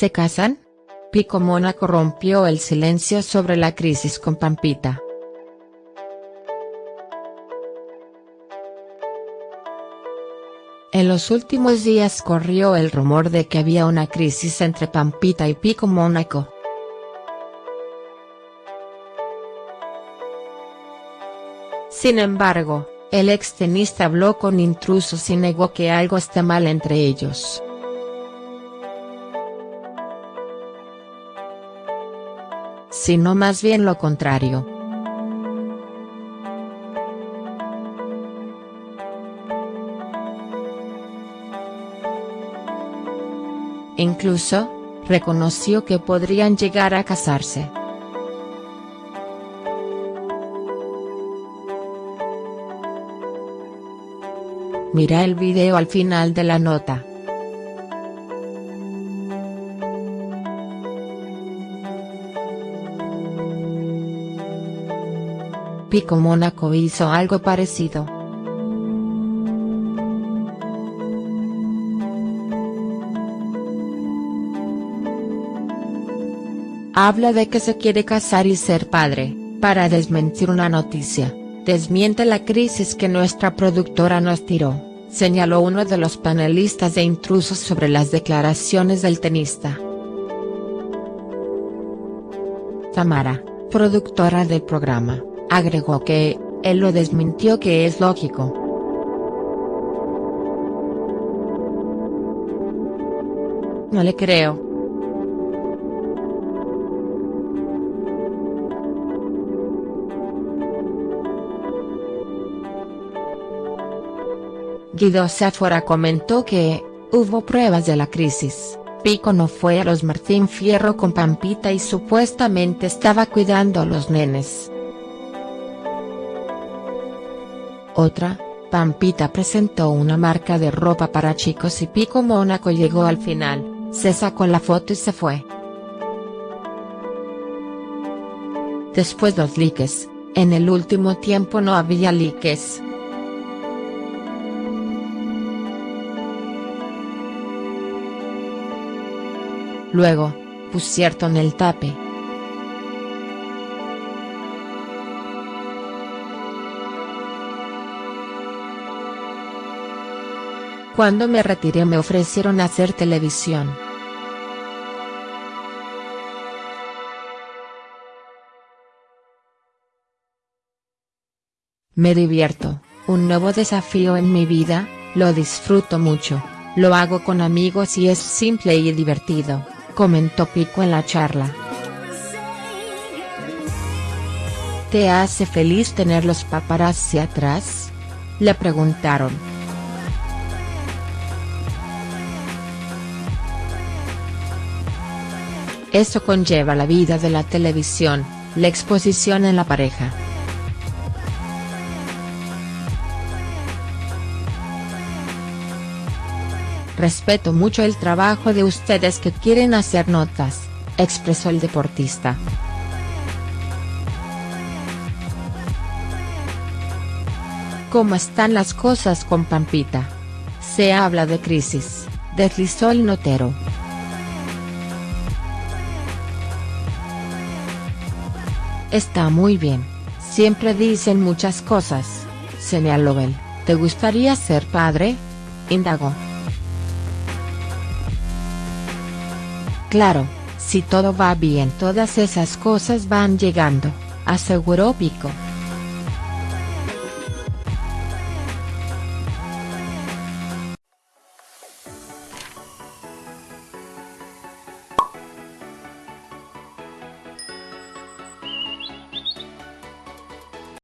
¿Se casan? Pico Mónaco rompió el silencio sobre la crisis con Pampita. En los últimos días corrió el rumor de que había una crisis entre Pampita y Pico Mónaco. Sin embargo, el extenista habló con intrusos y negó que algo está mal entre ellos. Sino más bien lo contrario. Incluso, reconoció que podrían llegar a casarse. Mira el video al final de la nota. Pico Mónaco hizo algo parecido. Habla de que se quiere casar y ser padre, para desmentir una noticia desmiente la crisis que nuestra productora nos tiró, señaló uno de los panelistas de intrusos sobre las declaraciones del tenista. Tamara, productora del programa, agregó que, él lo desmintió que es lógico. No le creo. Guido Sáfora comentó que, hubo pruebas de la crisis, Pico no fue a los Martín Fierro con Pampita y supuestamente estaba cuidando a los nenes. Otra, Pampita presentó una marca de ropa para chicos y Pico Mónaco llegó al final, se sacó la foto y se fue. Después los likes, en el último tiempo no había likes. Luego, pusieron el tape. Cuando me retiré me ofrecieron hacer televisión. Me divierto, un nuevo desafío en mi vida, lo disfruto mucho, lo hago con amigos y es simple y divertido comentó Pico en la charla. ¿Te hace feliz tener los paparazzi atrás? Le preguntaron. Eso conlleva la vida de la televisión, la exposición en la pareja. Respeto mucho el trabajo de ustedes que quieren hacer notas, expresó el deportista. ¿Cómo están las cosas con Pampita? Se habla de crisis, deslizó el notero. Está muy bien, siempre dicen muchas cosas, señaló él, ¿te gustaría ser padre? indagó. Claro, si todo va bien todas esas cosas van llegando, aseguró Pico.